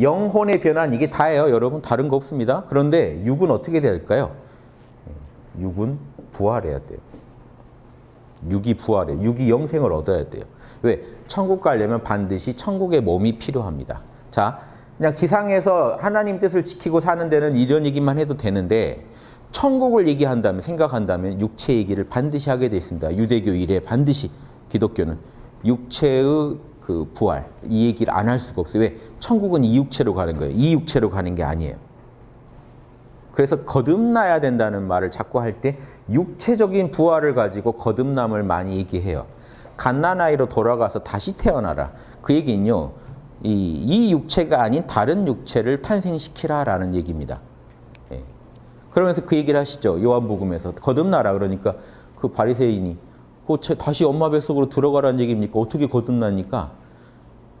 영혼의 변화는 이게 다예요. 여러분 다른 거 없습니다. 그런데 육은 어떻게 될까요? 육은 부활해야 돼요. 육이 부활해. 육이 영생을 얻어야 돼요. 왜? 천국 가려면 반드시 천국의 몸이 필요합니다. 자, 그냥 지상에서 하나님 뜻을 지키고 사는 데는 이런 얘기만 해도 되는데 천국을 얘기한다면 생각한다면 육체 얘기를 반드시 하게 돼 있습니다. 유대교 이래 반드시 기독교는 육체의 그 부활 이 얘기를 안 할 수가 없어요. 왜? 천국은 이 육체로 가는 거예요. 이 육체로 가는 게 아니에요. 그래서 거듭나야 된다는 말을 자꾸 할 때 육체적인 부활을 가지고 거듭남을 많이 얘기해요. 갓난아이로 돌아가서 다시 태어나라. 그 얘기는요. 이, 이 육체가 아닌 다른 육체를 탄생시키라라는 얘기입니다. 예. 그러면서 그 얘기를 하시죠. 요한복음에서 거듭나라 그러니까 그 바리새인이 그 다시 엄마 뱃속으로 들어가라는 얘기입니까? 어떻게 거듭나니까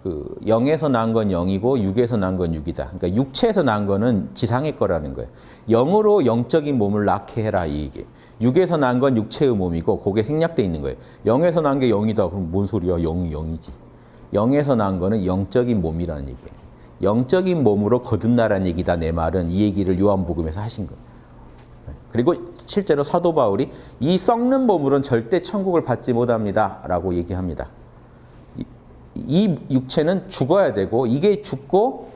그 영에서 난건 영이고 육에서 난건 육이다. 그러니까 육체에서 난 거는 지상의 거라는 거예요. 영으로 영적인 몸을 낳게 해라 이 얘기. 육에서 난 건 육체의 몸이고 그게 생략돼 있는 거예요. 영에서 난게 영이다. 그럼 뭔 소리야? 영이 영이지. 영에서 난 거는 영적인 몸이라는 얘기예요. 영적인 몸으로 거듭나라는 얘기다. 내 말은 이 얘기를 요한복음에서 하신 거예요. 그리고 실제로 사도 바울이 이 썩는 몸으로는 절대 천국을 받지 못합니다. 라고 얘기합니다. 이, 이 육체는 죽어야 되고 이게 죽고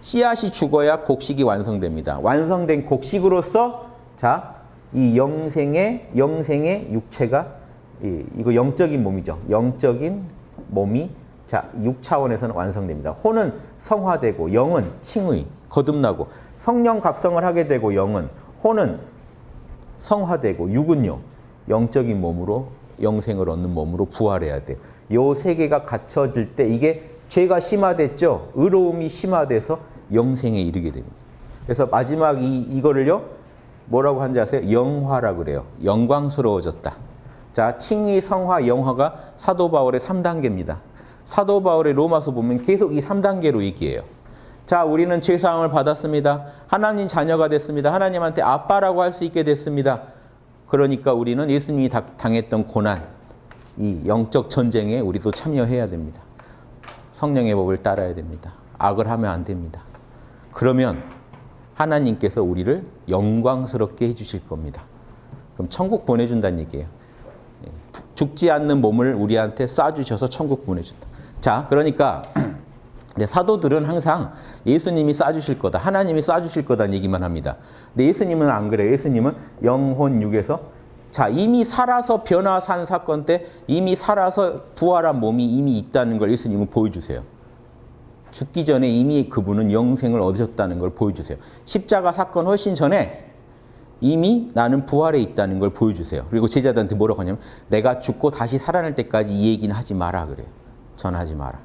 씨앗이 죽어야 곡식이 완성됩니다. 완성된 곡식으로서 자, 이 영생의 영생의 육체가 이, 이거 영적인 몸이죠. 영적인 몸이 자, 6차원에서는 완성됩니다. 혼은 성화되고 영은 칭의, 거듭나고 성령 각성을 하게 되고 영은 혼은 성화되고 육은요. 영적인 몸으로 영생을 얻는 몸으로 부활해야 돼요. 요 세 개가 갖춰질 때 이게 죄가 심화됐죠. 의로움이 심화돼서 영생에 이르게 됩니다. 그래서 마지막 이, 이거를요. 뭐라고 하는지 아세요? 영화라 그래요. 영광스러워졌다. 자, 칭의, 성화, 영화가 사도 바울의 3단계입니다. 사도 바울의 로마서 보면 계속 이 3단계로 얘기해요. 자, 우리는 죄사함을 받았습니다. 하나님 자녀가 됐습니다. 하나님한테 아빠라고 할 수 있게 됐습니다. 그러니까 우리는 예수님이 당했던 고난, 이 영적 전쟁에 우리도 참여해야 됩니다. 성령의 법을 따라야 됩니다. 악을 하면 안 됩니다. 그러면 하나님께서 우리를 영광스럽게 해주실 겁니다. 그럼 천국 보내준다는 얘기예요. 죽지 않는 몸을 우리한테 쏴주셔서 천국 보내준다. 자, 그러니까 사도들은 항상 예수님이 쏴주실 거다. 하나님이 쏴주실 거다는 얘기만 합니다. 근데 예수님은 안 그래요. 예수님은 영혼 육에서 자 이미 살아서 변화 산 사건 때 이미 살아서 부활한 몸이 이미 있다는 걸 예수님은 보여주세요. 죽기 전에 이미 그분은 영생을 얻으셨다는 걸 보여주세요. 십자가 사건 훨씬 전에 이미 나는 부활에 있다는 걸 보여주세요. 그리고 제자들한테 뭐라고 하냐면 내가 죽고 다시 살아날 때까지 이 얘기는 하지 마라 그래요. 전하지 마라.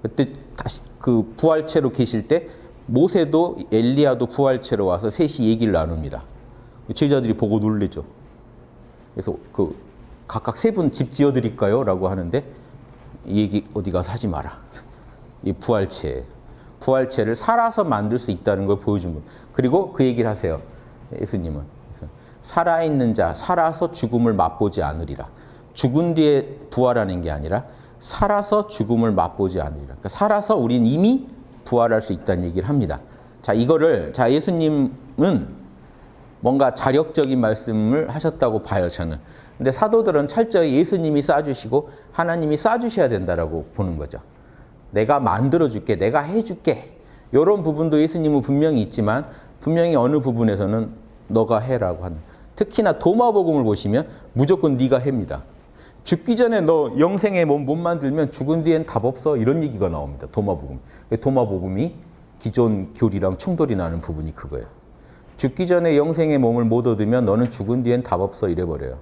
그때 다시 그 부활체로 계실 때 모세도 엘리야도 부활체로 와서 셋이 얘기를 나눕니다. 제자들이 보고 놀래죠. 그래서 그 각각 세 분 집 지어드릴까요? 라고 하는데 이 얘기 어디 가서 하지 마라. 이 부활체. 부활체를 살아서 만들 수 있다는 걸 보여준 것. 그리고 그 얘기를 하세요. 예수님은. 살아있는 자, 살아서 죽음을 맛보지 않으리라. 죽은 뒤에 부활하는 게 아니라 살아서 죽음을 맛보지 않으리라. 그러니까 살아서 우린 이미 부활할 수 있다는 얘기를 합니다. 자, 이거를, 자, 예수님은 뭔가 자력적인 말씀을 하셨다고 봐요, 저는. 근데 사도들은 철저히 예수님이 쏴주시고 하나님이 쏴주셔야 된다라고 보는 거죠. 내가 만들어줄게, 내가 해줄게. 이런 부분도 예수님은 분명히 있지만 분명히 어느 부분에서는 너가 해라고 하는. 특히나 도마복음을 보시면 무조건 네가 해입니다. 죽기 전에 너 영생의 몸 못 만들면 죽은 뒤엔 답 없어 이런 얘기가 나옵니다. 도마복음. 도마복음이 기존 교리랑 충돌이 나는 부분이 그거예요. 죽기 전에 영생의 몸을 못 얻으면 너는 죽은 뒤엔 답 없어 이래버려요.